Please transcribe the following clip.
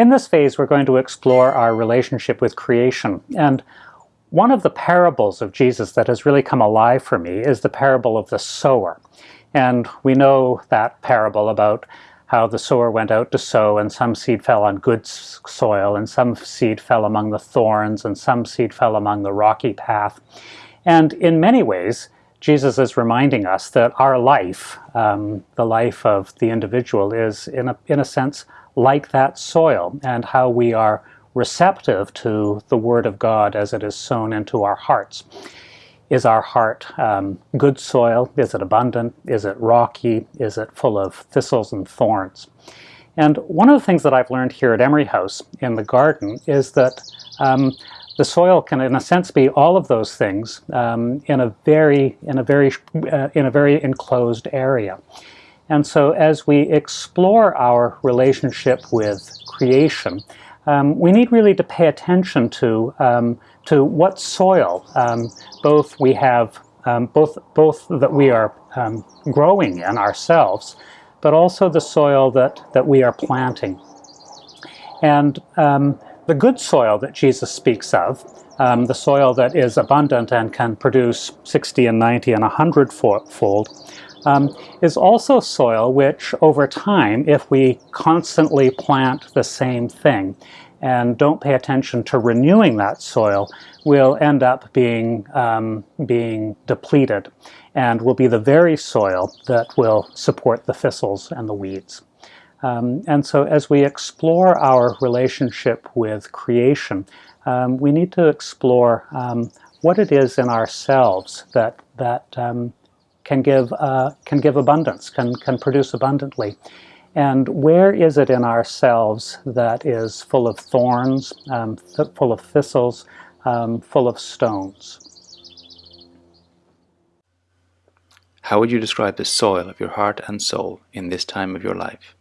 In this phase, we're going to explore our relationship with creation. And one of the parables of Jesus that has really come alive for me is the parable of the sower. And we know that parable about how the sower went out to sow and some seed fell on good soil and some seed fell among the thorns and some seed fell among the rocky path. And in many ways, Jesus is reminding us that our life, um, the life of the individual, is in a, in a sense like that soil and how we are receptive to the Word of God as it is sown into our hearts. Is our heart um, good soil? Is it abundant? Is it rocky? Is it full of thistles and thorns? And one of the things that I've learned here at Emery House in the garden is that um, the soil can, in a sense, be all of those things um, in a very, in a very, uh, in a very enclosed area. And so, as we explore our relationship with creation, um, we need really to pay attention to um, to what soil um, both we have um, both both that we are um, growing in ourselves, but also the soil that that we are planting. And the good soil that Jesus speaks of, the soil that is abundant and can produce 60 and 90 and 100 fold, um, is also soil which over time, if we constantly plant the same thing and don't pay attention to renewing that soil, will end up being, um, being depleted and will be the very soil that will support the thistles and the weeds. Um, and so as we explore our relationship with creation, um, we need to explore um, what it is in ourselves that, that um, can give, uh, can give abundance, can, can produce abundantly. And where is it in ourselves that is full of thorns, um, full of thistles, um, full of stones? How would you describe the soil of your heart and soul in this time of your life?